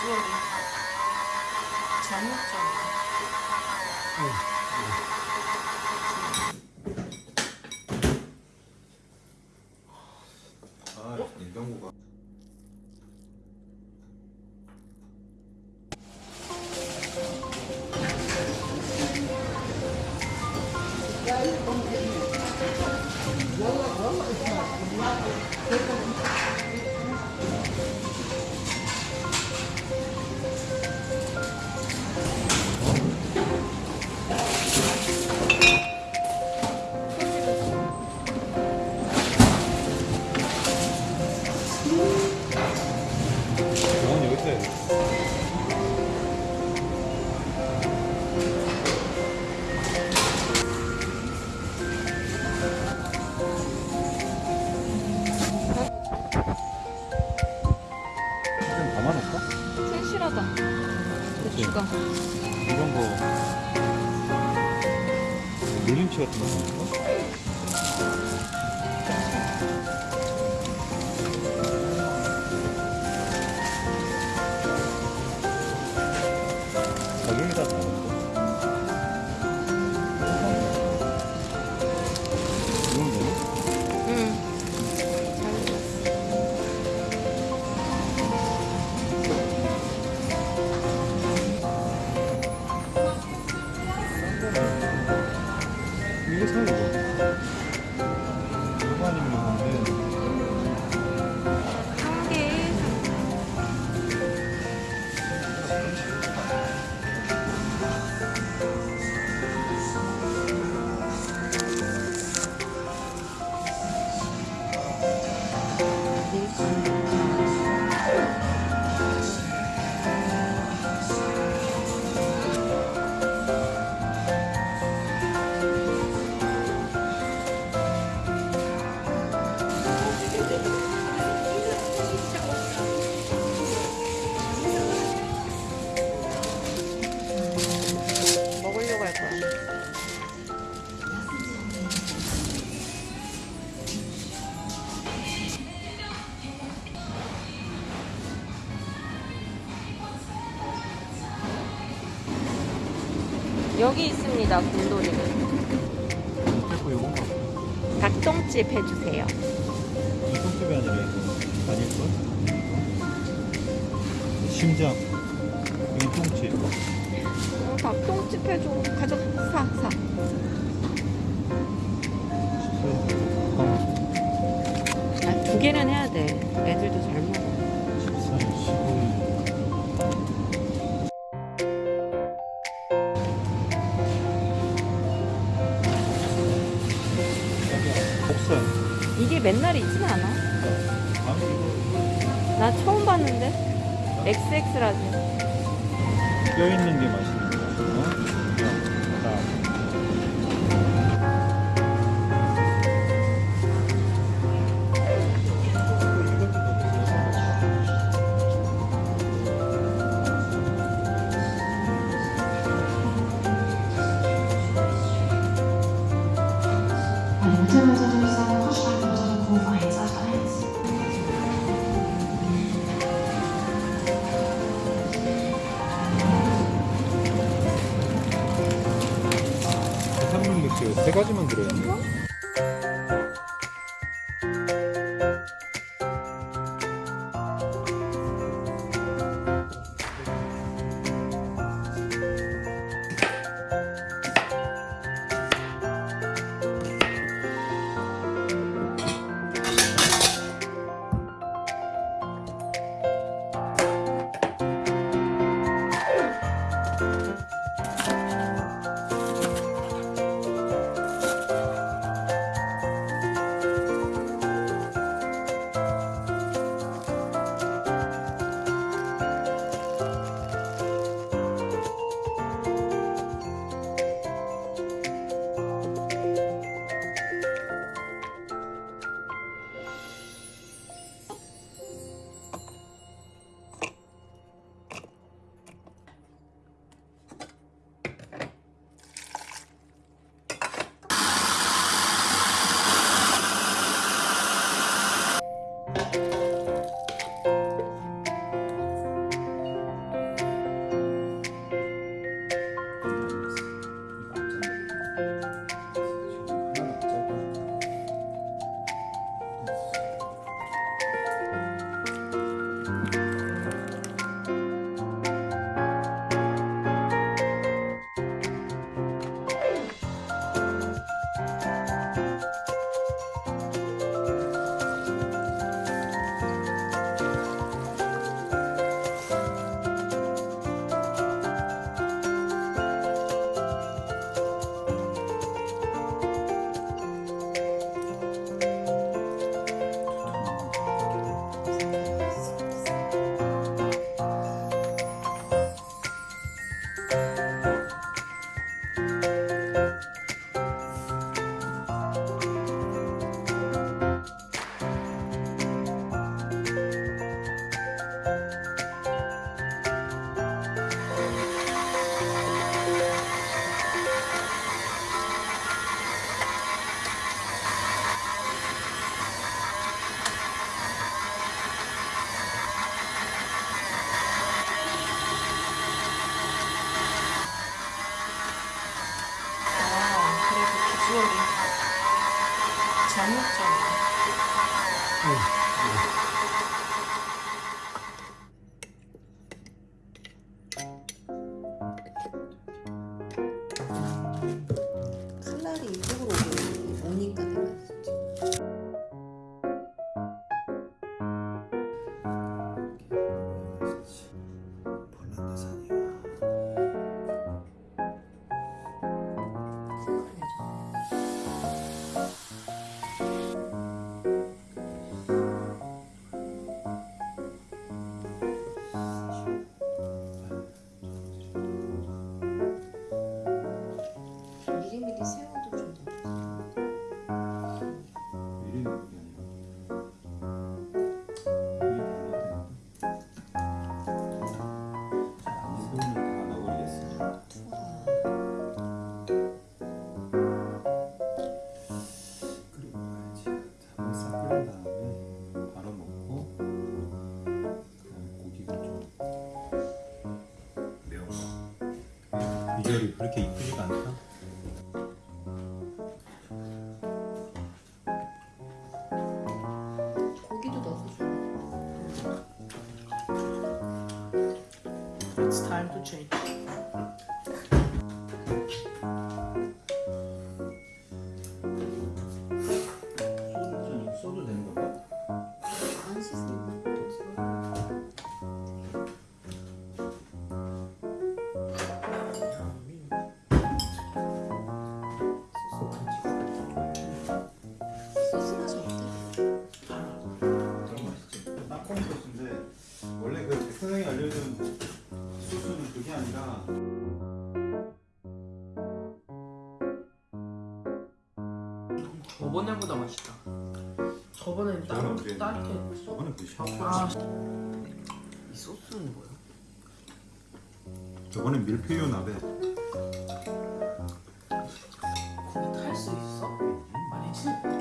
수월이 잘못잖아. 아, 냉장고가. 저건 밀림치 같은 거 여기 있습니다, 곰돌이는. 요건가 닭똥집 해주세요. 이 손톱이 아니라 아닐걸? 심장 여기 통치 어, 닭똥집 해줘. 가져, 사, 사. 아, 두 개는 해야 돼. 애들도 잘 먹어. 14일 15 나 처음 봤는데. XX라지. 뼈 있는 게 맛있는 거야 어? 맥주 세 가지만 들어있네 잘먹잖아 응. 모델이 그렇게 이쁘지가 않다? 저번에보다 맛있다 저번엔 따로 따뜻해 저번에 그 샤워 아, 이 소스는 뭐야? 저번엔 밀푀유 나베 고기 탈 수 있어? 아니지?